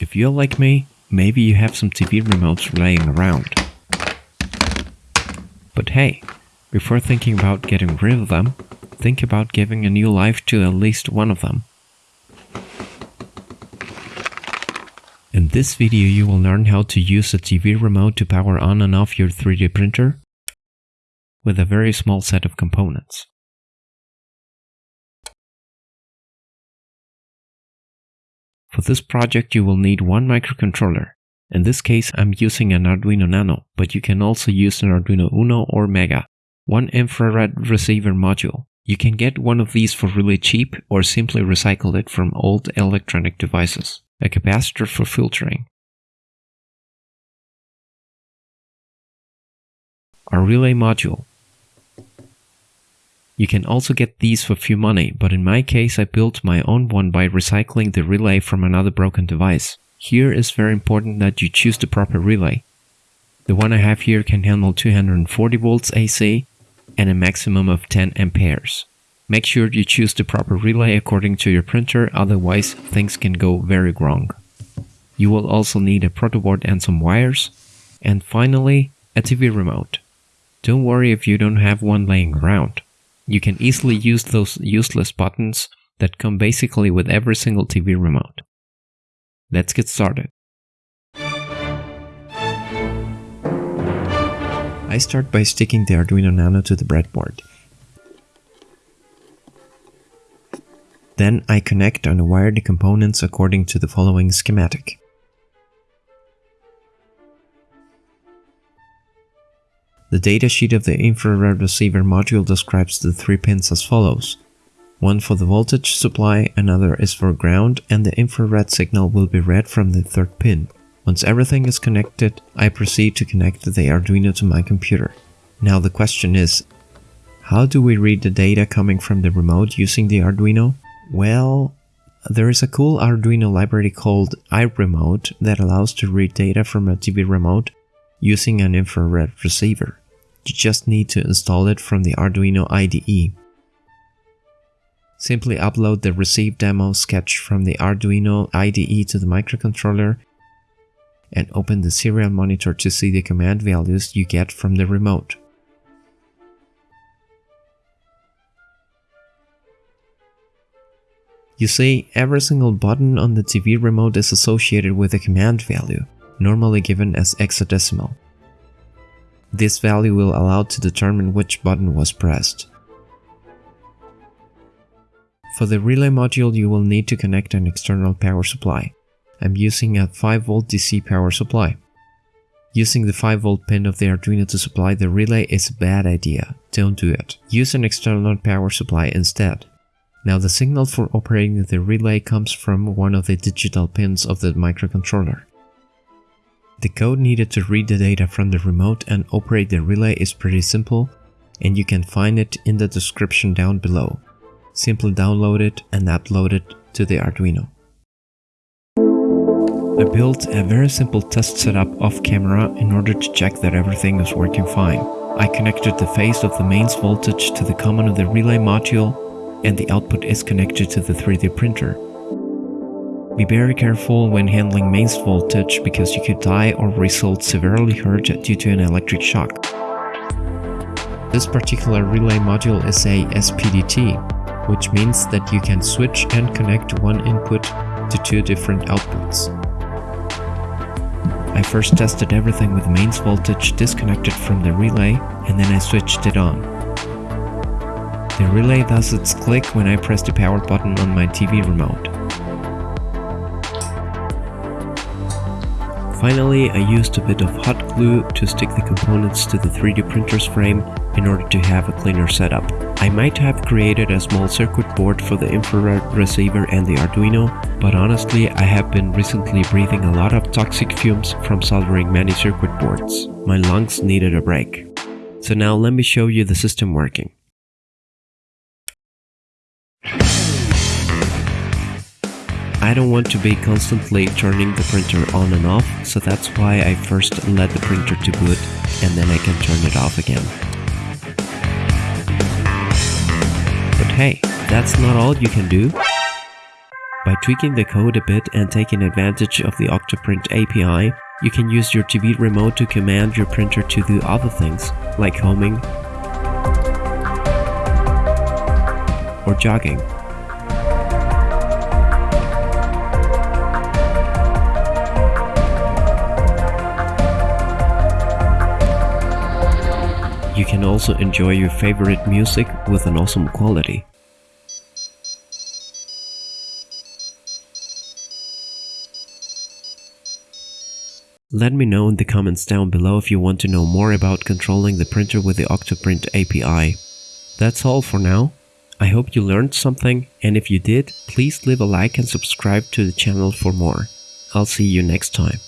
If you're like me, maybe you have some TV remotes laying around. But hey, before thinking about getting rid of them, think about giving a new life to at least one of them. In this video you will learn how to use a TV remote to power on and off your 3D printer with a very small set of components. For this project you will need one microcontroller. In this case I'm using an Arduino Nano, but you can also use an Arduino Uno or Mega. One infrared receiver module. You can get one of these for really cheap or simply recycle it from old electronic devices a capacitor for filtering. A relay module. You can also get these for few money, but in my case I built my own one by recycling the relay from another broken device. Here is very important that you choose the proper relay. The one I have here can handle 240 volts AC and a maximum of 10 amperes. Make sure you choose the proper relay according to your printer, otherwise things can go very wrong. You will also need a protoboard and some wires. And finally, a TV remote. Don't worry if you don't have one laying around. You can easily use those useless buttons that come basically with every single TV remote. Let's get started. I start by sticking the Arduino Nano to the breadboard. Then I connect and wire the components according to the following schematic. The datasheet of the infrared receiver module describes the three pins as follows. One for the voltage supply, another is for ground, and the infrared signal will be read from the third pin. Once everything is connected, I proceed to connect the Arduino to my computer. Now the question is, how do we read the data coming from the remote using the Arduino? Well, there is a cool Arduino library called IRremote that allows to read data from a TV remote using an infrared receiver. You just need to install it from the Arduino IDE. Simply upload the receive demo sketch from the Arduino IDE to the microcontroller and open the serial monitor to see the command values you get from the remote. You see, every single button on the TV remote is associated with a command value, normally given as hexadecimal. This value will allow to determine which button was pressed. For the relay module you will need to connect an external power supply. I'm using a 5V DC power supply. Using the 5V pin of the Arduino to supply the relay is a bad idea, don't do it. Use an external power supply instead. Now the signal for operating the relay comes from one of the digital pins of the microcontroller. The code needed to read the data from the remote and operate the relay is pretty simple and you can find it in the description down below. Simply download it and upload it to the Arduino. I built a very simple test setup off camera in order to check that everything is working fine. I connected the phase of the mains voltage to the common of the relay module and the output is connected to the 3D printer. Be very careful when handling mains voltage because you could die or result severely hurt due to an electric shock. This particular relay module is a SPDT, which means that you can switch and connect one input to two different outputs. I first tested everything with mains voltage disconnected from the relay and then I switched it on. The relay does its click when I press the power button on my TV remote. Finally, I used a bit of hot glue to stick the components to the 3D printer's frame in order to have a cleaner setup. I might have created a small circuit board for the infrared receiver and the Arduino, but honestly I have been recently breathing a lot of toxic fumes from soldering many circuit boards. My lungs needed a break. So now let me show you the system working. I don't want to be constantly turning the printer on and off, so that's why I first let the printer to boot and then I can turn it off again. But hey, that's not all you can do. By tweaking the code a bit and taking advantage of the Octoprint API, you can use your TV remote to command your printer to do other things, like homing or jogging. Also enjoy your favorite music with an awesome quality. Let me know in the comments down below if you want to know more about controlling the printer with the Octoprint API. That's all for now. I hope you learned something and if you did, please leave a like and subscribe to the channel for more. I'll see you next time.